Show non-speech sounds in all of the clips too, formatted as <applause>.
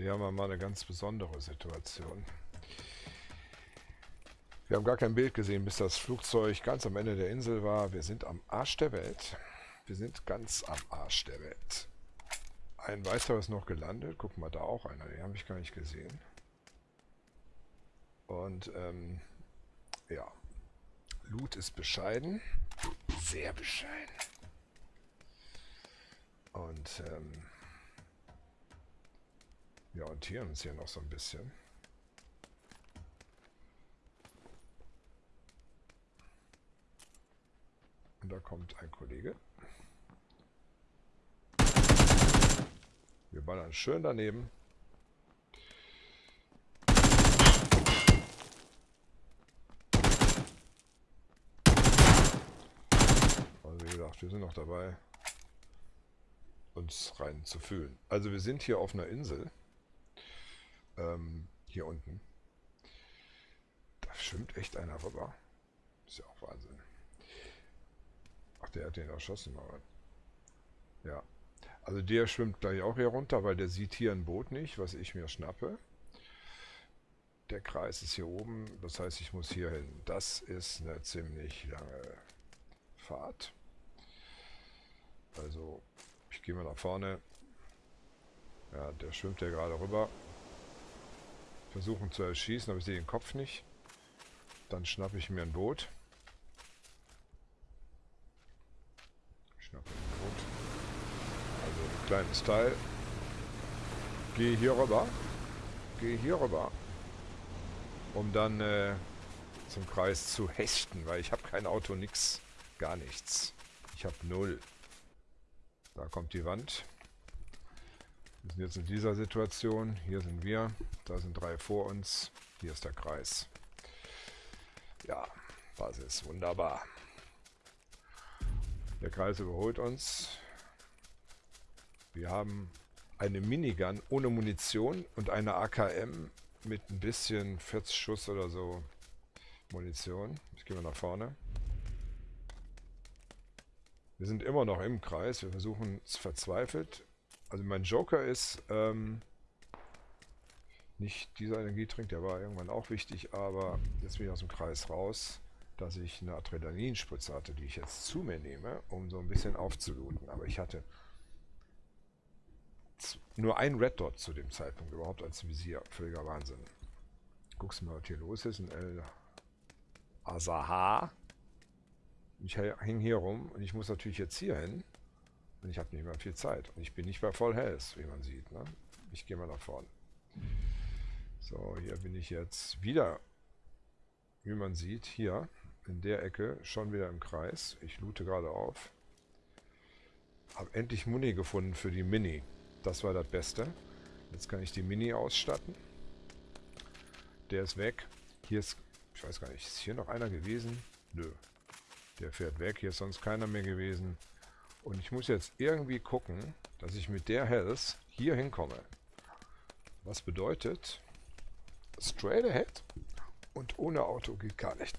hier haben wir mal eine ganz besondere Situation. Wir haben gar kein Bild gesehen, bis das Flugzeug ganz am Ende der Insel war. Wir sind am Arsch der Welt. Wir sind ganz am Arsch der Welt. Ein weiteres noch gelandet. Guck mal, da auch einer. Den habe ich gar nicht gesehen. Und ähm, ja, Loot ist bescheiden. Sehr bescheiden. Und ähm, wir orientieren uns hier noch so ein bisschen. Und da kommt ein Kollege. Wir ballern schön daneben. Also wie gesagt, wir sind noch dabei, uns rein zu fühlen. Also wir sind hier auf einer Insel. Ähm, hier unten. Da schwimmt echt einer rüber. Ist ja auch Wahnsinn. Ach, der hat den erschossen, aber. Ja. Also der schwimmt gleich auch hier runter, weil der sieht hier ein Boot nicht, was ich mir schnappe. Der Kreis ist hier oben, das heißt, ich muss hier hin. Das ist eine ziemlich lange Fahrt. Also, ich gehe mal nach vorne. Ja, der schwimmt ja gerade rüber. Versuchen zu erschießen, aber ich sehe den Kopf nicht. Dann schnappe ich mir ein Boot. Schnappe ein Boot. Also ein kleines Teil. Gehe hier rüber. Gehe hier rüber. Um dann äh, zum Kreis zu hechten, weil ich habe kein Auto, nix, gar nichts. Ich habe null. Da kommt die Wand. Wir sind jetzt in dieser Situation. Hier sind wir. Da sind drei vor uns. Hier ist der Kreis. Ja, Basis. Wunderbar. Der Kreis überholt uns. Wir haben eine Minigun ohne Munition und eine AKM mit ein bisschen 40 Schuss oder so Munition. Ich gehe mal nach vorne. Wir sind immer noch im Kreis. Wir versuchen es verzweifelt also mein Joker ist ähm, nicht dieser Energietrink, der war irgendwann auch wichtig, aber jetzt bin ich aus dem Kreis raus, dass ich eine Adrenalinspritze hatte, die ich jetzt zu mir nehme, um so ein bisschen aufzulooten. Aber ich hatte nur ein Red Dot zu dem Zeitpunkt überhaupt als Visier. Völliger Wahnsinn. Guckst mal, was hier los ist. Ein El Azaha. Ich hänge hier rum und ich muss natürlich jetzt hier hin. Und ich habe nicht mehr viel Zeit. Und ich bin nicht bei Voll Health, wie man sieht. Ne? Ich gehe mal nach vorne. So, hier bin ich jetzt wieder, wie man sieht, hier in der Ecke schon wieder im Kreis. Ich loote gerade auf. Habe endlich Muni gefunden für die Mini. Das war das Beste. Jetzt kann ich die Mini ausstatten. Der ist weg. Hier ist, ich weiß gar nicht, ist hier noch einer gewesen? Nö. Der fährt weg. Hier ist sonst keiner mehr gewesen. Und ich muss jetzt irgendwie gucken, dass ich mit der Health hier hinkomme. Was bedeutet, straight ahead und ohne Auto geht gar nicht.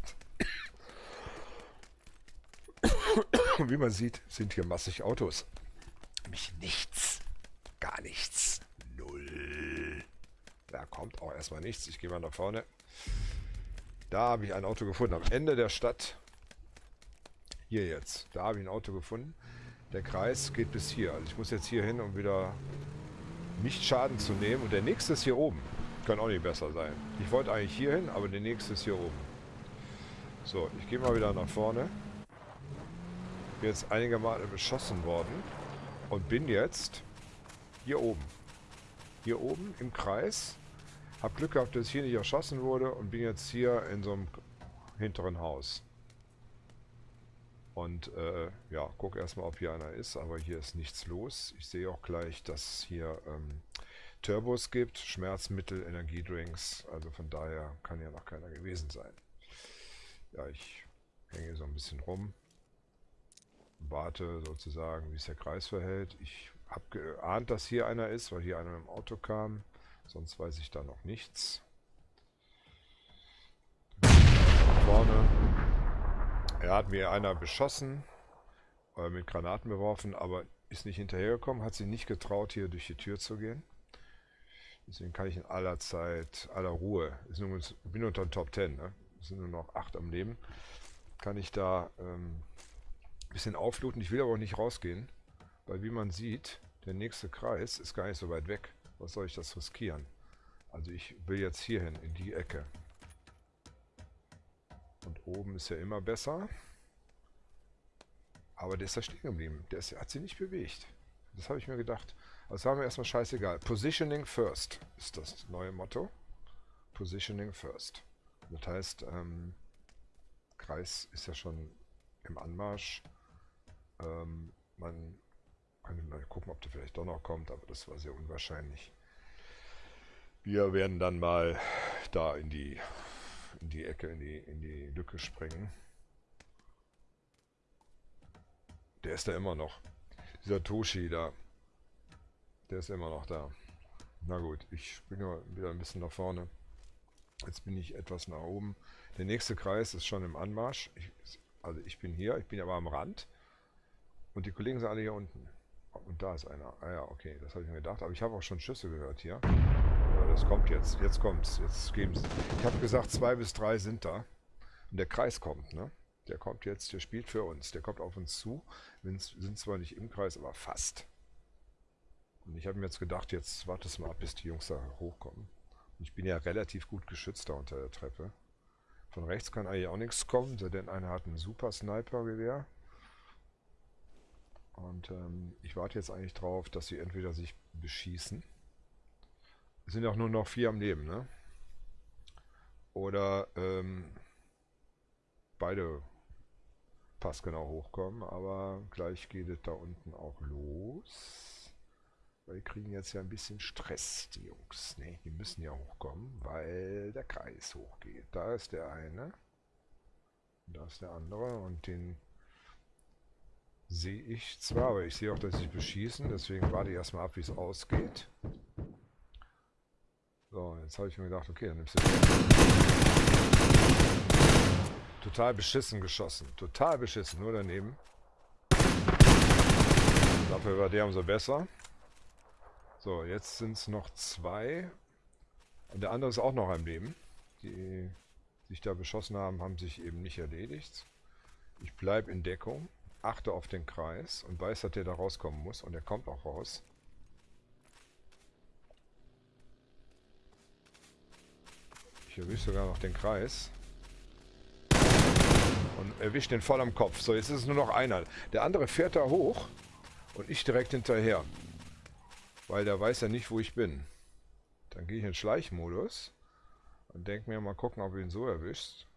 Wie man sieht, sind hier massig Autos. Mich nichts. Gar nichts. Null. Da kommt auch erstmal nichts. Ich gehe mal nach vorne. Da habe ich ein Auto gefunden. Am Ende der Stadt. Hier jetzt. Da habe ich ein Auto gefunden. Der Kreis geht bis hier. Also ich muss jetzt hier hin, um wieder nicht Schaden zu nehmen. Und der nächste ist hier oben. Kann auch nicht besser sein. Ich wollte eigentlich hier hin, aber der nächste ist hier oben. So, ich gehe mal wieder nach vorne. Bin jetzt einige Male beschossen worden. Und bin jetzt hier oben. Hier oben im Kreis. Hab Glück gehabt, dass ich hier nicht erschossen wurde. Und bin jetzt hier in so einem hinteren Haus. Und äh, ja, guck erstmal, ob hier einer ist, aber hier ist nichts los. Ich sehe auch gleich, dass es hier ähm, Turbos gibt, Schmerzmittel, Energiedrinks. Also von daher kann ja noch keiner gewesen sein. Ja, ich hänge so ein bisschen rum. Warte sozusagen, wie sich der Kreis verhält. Ich habe geahnt, dass hier einer ist, weil hier einer mit dem Auto kam. Sonst weiß ich da noch nichts. Vorne er hat mir einer beschossen, äh, mit Granaten beworfen, aber ist nicht hinterhergekommen, hat sich nicht getraut, hier durch die Tür zu gehen. Deswegen kann ich in aller Zeit, aller Ruhe, nur, ich bin unter den Top 10, ne? es sind nur noch 8 am Leben, kann ich da ähm, ein bisschen aufluten. Ich will aber auch nicht rausgehen, weil wie man sieht, der nächste Kreis ist gar nicht so weit weg. Was soll ich das riskieren? Also ich will jetzt hierhin, in die Ecke. Oben ist ja immer besser. Aber der ist da stehen geblieben. Der, ist, hat sich nicht bewegt. Das habe ich mir gedacht. Also war mir erstmal scheißegal. Positioning first ist das neue Motto. Positioning first. Das heißt, ähm, Kreis ist ja schon im Anmarsch. Ähm, man kann mal gucken, ob der vielleicht doch noch kommt, aber das war sehr unwahrscheinlich. Wir werden dann mal da in die, in die Ecke, in die, in die Lücke springen. Der ist da immer noch. Dieser Toshi da. Der ist immer noch da. Na gut, ich springe wieder ein bisschen nach vorne. Jetzt bin ich etwas nach oben. Der nächste Kreis ist schon im Anmarsch. Ich, also ich bin hier, ich bin aber am Rand. Und die Kollegen sind alle hier unten. Und da ist einer. Ah ja, okay, das habe ich mir gedacht. Aber ich habe auch schon Schüsse gehört hier. Das kommt jetzt. Jetzt kommt's. Jetzt geben sie. Ich habe gesagt, zwei bis drei sind da. Und der Kreis kommt, ne? Der kommt jetzt, der spielt für uns. Der kommt auf uns zu. Wir sind zwar nicht im Kreis, aber fast. Und ich habe mir jetzt gedacht, jetzt wartest mal ab, bis die Jungs da hochkommen. Und ich bin ja relativ gut geschützt da unter der Treppe. Von rechts kann eigentlich auch nichts kommen, denn einer hat ein super Sniper-Gewehr. Und ähm, ich warte jetzt eigentlich drauf, dass sie entweder sich beschießen. Sind auch nur noch vier am Leben, ne? Oder ähm, beide passgenau hochkommen, aber gleich geht es da unten auch los. Weil die kriegen jetzt ja ein bisschen Stress, die Jungs. Ne, die müssen ja hochkommen, weil der Kreis hochgeht. Da ist der eine. Da ist der andere und den sehe ich zwar, aber ich sehe auch, dass sie beschießen, deswegen warte ich erstmal ab, wie es ausgeht. So, jetzt habe ich mir gedacht, okay, dann nimmst du Total beschissen geschossen. Total beschissen, nur daneben. Dafür war der umso besser. So, jetzt sind es noch zwei. Und der andere ist auch noch am Leben. Die sich da beschossen haben, haben sich eben nicht erledigt. Ich bleibe in Deckung achte auf den Kreis und weiß, dass der da rauskommen muss. Und er kommt auch raus. Ich erwische sogar noch den Kreis. Und erwische den voll am Kopf. So, jetzt ist es nur noch einer. Der andere fährt da hoch und ich direkt hinterher. Weil der weiß ja nicht, wo ich bin. Dann gehe ich in Schleichmodus und denke mir mal gucken, ob du ihn so erwischt.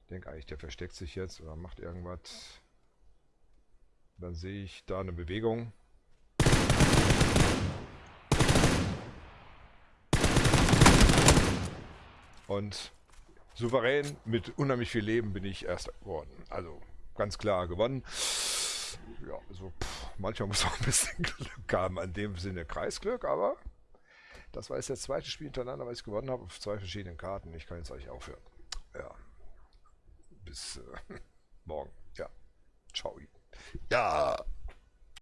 Ich denke eigentlich, der versteckt sich jetzt oder macht irgendwas. Dann sehe ich da eine Bewegung. Und souverän mit unheimlich viel Leben bin ich Erster geworden. Also ganz klar gewonnen. Ja, also pff, manchmal muss man ein bisschen <laughs> Glück haben, an dem Sinne Kreisglück, aber das war jetzt das zweite Spiel hintereinander, was ich gewonnen habe, auf zwei verschiedenen Karten. Ich kann jetzt eigentlich aufhören. Ja. Bis äh, <laughs> morgen. Ja. Ciao. Ja.